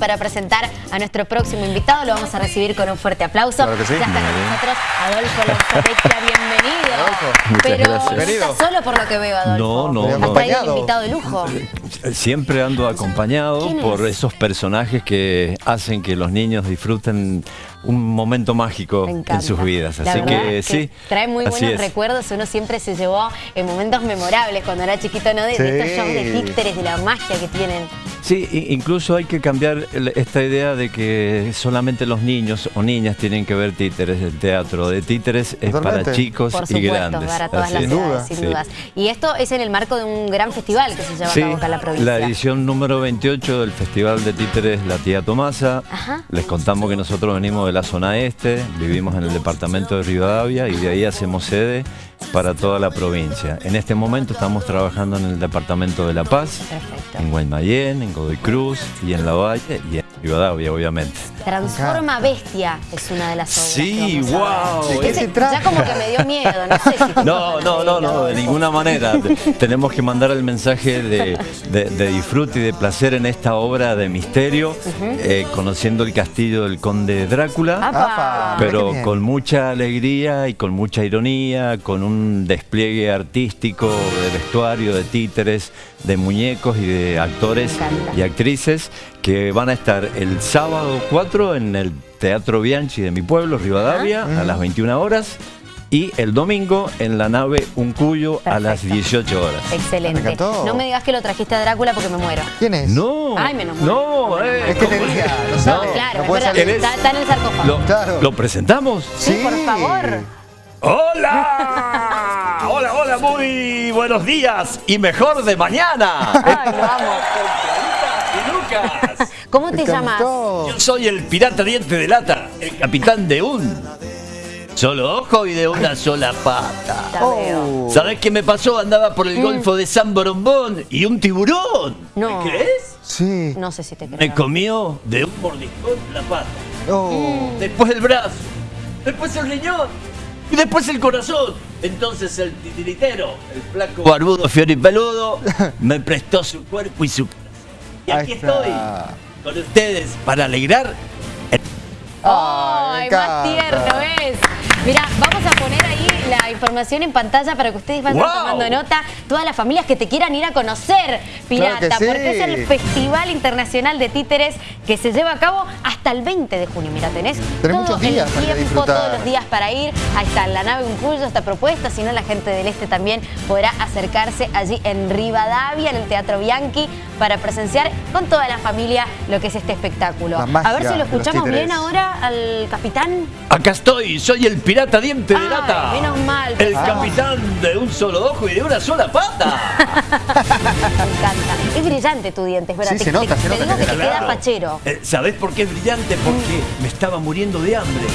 para presentar a nuestro próximo invitado. Lo vamos a recibir con un fuerte aplauso. Claro que sí. Ya está con nosotros Adolfo Lanzapecchia, bienvenido. Adolfo. Muchas Pero gracias. no está solo por lo que veo, Adolfo. No, no, Has no. traído un invitado de lujo. Siempre ando acompañado por esos personajes que hacen que los niños disfruten un momento mágico en sus vidas. La Así que es sí. Trae muy buenos es. recuerdos. Uno siempre se llevó en momentos memorables cuando era chiquito, ¿no? De, de estos shows de títeres, de la magia que tienen. Sí, incluso hay que cambiar esta idea de que solamente los niños o niñas tienen que ver títeres. El teatro de títeres es para chicos Por y grandes. para todas Así las es. Edades, duda. sin Sí. dudas. Y esto es en el marco de un gran festival que se lleva a Sí, cabo acá en la provincia. la edición número 28 del Festival de Títeres La Tía Tomasa. Ajá. Les contamos que nosotros venimos de la zona este, vivimos en el departamento de Rivadavia y de ahí hacemos sede para toda la provincia. En este momento estamos trabajando en el departamento de La Paz, Perfecto. en Guaymallén, en Godoy Cruz y en La Valle y en Rivadavia, obviamente. Transforma Bestia es una de las obras. Sí, que vamos a ver. wow. ¿De qué Ese- se trata? Ya como que me dio miedo, no sé si No, no, no, no, de ninguna manera. Tenemos que mandar el mensaje de, de- de disfrute y de placer en esta obra de misterio, eh, conociendo el castillo del conde Drácula. Apa. Pero con mucha alegría y con mucha ironía, con un despliegue artístico de vestuario, de títeres, de muñecos y de actores y actrices que van a estar el sábado 4 en el Teatro Bianchi de mi pueblo, Rivadavia, a las 21 horas. Y el domingo en la nave Uncuyo a las Perfecto. 18 horas. Excelente. No me digas que lo trajiste a Drácula porque me muero. ¿Quién es? No, Ay, menos mal. no, eh, Es que ¿cómo tenía, es? lo No, claro, no espera, está, está en el sarcófago. ¿Lo, Claro. ¿Lo presentamos? Sí, por favor. ¡Hola! Muy buenos días y mejor de mañana. Ay, amo. Y Lucas. ¿Cómo te llamas? Yo soy el pirata diente de lata, el capitán de un solo ojo y de una sola pata. Oh. ¿Sabés qué me pasó? Andaba por el Mm. golfo de San Borombón y un tiburón. No. ¿Me crees? Sí. No sé si te creo. Me comió de un mordiscón la pata. Oh. Después el brazo, después el riñón y después el corazón. Entonces el titiritero, el flaco barbudo, fiero y peludo, me prestó su cuerpo y su corazón. Y aquí estoy con ustedes para alegrar. el- Ay, Ay, más tierno es. Mira, vamos a poner ahí la información en pantalla para que ustedes vayan ¡Wow! tomando nota. Todas las familias que te quieran ir a conocer, Pirata, Claro que sí. porque es el Festival Internacional de Títeres que se lleva a cabo hasta el 20 de junio. Mira, tenés, Tenés todo muchos días el tiempo, todos los días para ir. Ahí está la nave Uncuyo, esta propuesta. Si no, la gente del Este también podrá acercarse allí en Rivadavia, en el Teatro Bianchi, para presenciar con toda la familia lo que es este espectáculo. A ver si lo escuchamos bien ahora al capitán. Acá estoy, soy el pirata diente de lata. menos mal, El capitán de un solo ojo y de una sola pata. Me encanta. Es brillante tu diente, es verdad. Sí, te, se nota, te- se te nota digo que que te queda Claro. fachero. Eh, ¿Sabés por qué es brillante? Porque me estaba muriendo de hambre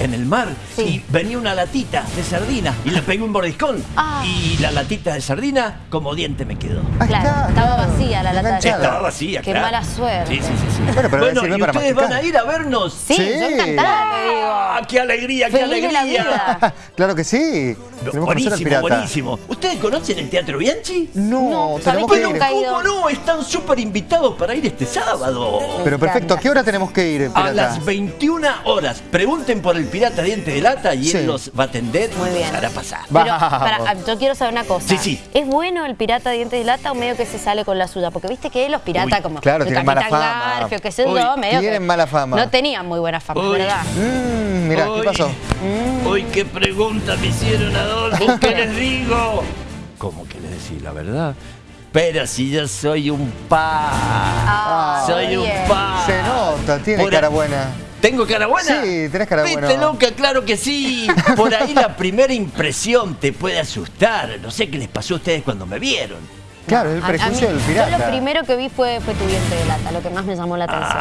en el mar Ah. Sí. y venía una latita de sardina y le pegué un mordiscón Ah. y la latita de sardina como diente me quedó. Claro, está, estaba claro. vacía la lata Estaba vacía, Qué claro. mala suerte. Sí, sí, sí. sí. Bueno, pero bueno ¿y para ustedes masticar. van a ir a vernos? Sí, Sí. yo encantada, te digo. ¡Ah, qué alegría, qué Feliz alegría! Claro que sí. Tenemos al Buenísimo, pirata. buenísimo. ¿Ustedes conocen el Teatro Bianchi? No, No, ¿sabés tenemos que nunca? ¿Cómo no? Están súper invitados para ir este sábado. Pero perfecto, ¿a qué hora tenemos que ir, A pirata? las 21 horas. Pregunten por el pirata diente de lata y Sí. él los va a atender Muy y bien. los hará pasar. Pero, Vamos. para, yo quiero saber una cosa. Sí, sí. ¿Es bueno el pirata dientes de lata o medio que se sale con la suya? Porque viste que los piratas Uy, como claro, el tienen mala Capitán fama. Garfio, que sé Uy, medio tienen que mala fama. No tenían muy buena fama, Uy. ¿verdad? Mmm, mirá, ¿qué pasó? Uy, qué pregunta me hicieron, Adolfo. ¿Qué les digo? ¿Cómo que les decís la verdad? Pero si yo soy un pa. Soy un pa. Se nota, tiene Por cara buena. ¿Tengo cara buena? Sí, tenés cara ¿Viste, buena. loca? Claro que sí. Por ahí la primera impresión te puede asustar. No sé qué les pasó a ustedes cuando me vieron. Claro, es el A- a mí- prejuicio del pirata. Yo lo primero que vi fue, fue tu diente de lata, lo que más me llamó la atención.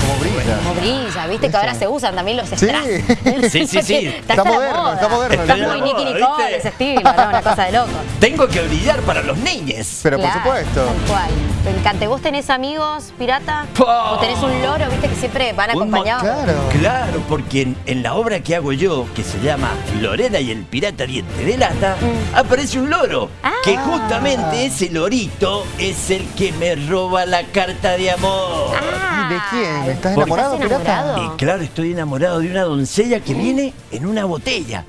Como brilla. Como brilla, viste que ahora se usan también los Sí. strass. Sí, sí, sí. Está, Está la moderno, está moderno, Está está muy Nicky Nicole, ¿viste? ese estilo, ¿no? Una cosa de loco. Tengo que brillar para los niñes. Pero por supuesto. Tal cual. Me encanta. ¿Vos tenés amigos pirata? ¿O tenés un loro, viste, que siempre van acompañados? Claro. Claro, porque en, en la obra que hago yo, que se llama Lorena y el pirata diente de lata, aparece un loro. Mm. Ah. Que justamente ese lorito es el que me roba la carta de amor. Ah, ¿De quién? ¿Estás enamorado, ¿Estás pirata? Y claro, estoy enamorado de una doncella que viene en una botella.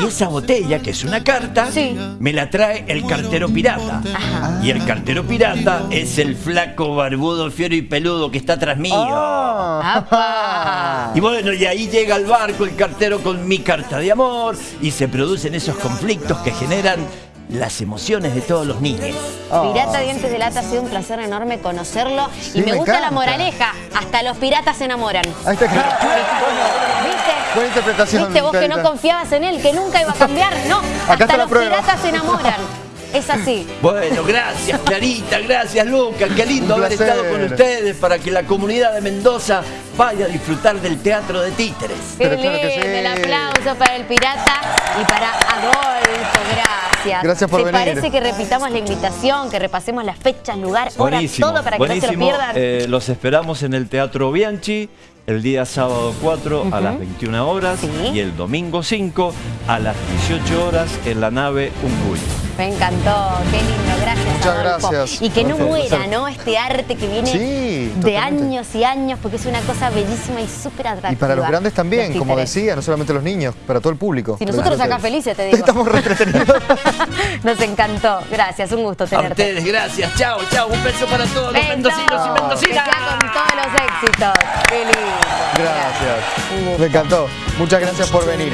Y esa botella, que es una carta, Sí. me la trae el cartero pirata. Y el cartero pirata es el flaco, barbudo, fiero y peludo que está tras mío. ¡Apa! Y bueno, y ahí llega al barco el cartero con mi carta de amor y se producen esos conflictos que generan las emociones de todos los niños. Pirata Dientes de Lata, ha sido un placer enorme conocerlo. Sí, y me, me gusta la moraleja. Hasta los piratas se enamoran. Ahí está. ¿Viste? Buena interpretación. ¿Viste vos que no confiabas en él, que nunca iba a cambiar? No, Acá hasta los prueba. piratas se enamoran. Es así. Bueno, gracias Clarita, gracias Lucas, qué lindo haber estado con ustedes para que la comunidad de Mendoza vaya a disfrutar del teatro de títeres. Qué Pero claro que lindo, sí. el aplauso para el pirata y para Adolfo, gracias. Gracias por ¿Te venir. parece que repitamos la invitación, que repasemos las fechas, lugar, hora, todo para que no se lo pierdan? Eh, los esperamos en el Teatro Bianchi el día sábado 4 a las 21 horas Sí. y el domingo 5 a las 18 horas en la nave Uncuy. Me encantó, qué lindo, gracias. Muchas Adolfo. gracias. Y que no muera, ¿no? Este arte que viene Sí, de años y años, porque es una cosa bellísima y súper atractiva. Y para los grandes también, Los como decía, no solamente los niños, para todo el público. Si nosotros acá felices, te digo. Estamos re entretenidos. Nos encantó. Gracias, un gusto A tenerte. ustedes, gracias. Chao, chao. Un beso para todos los mendocinos y mendocinas. con todos los éxitos. Lindo. Gracias. Un gusto. Me encantó. Muchas gracias por venir.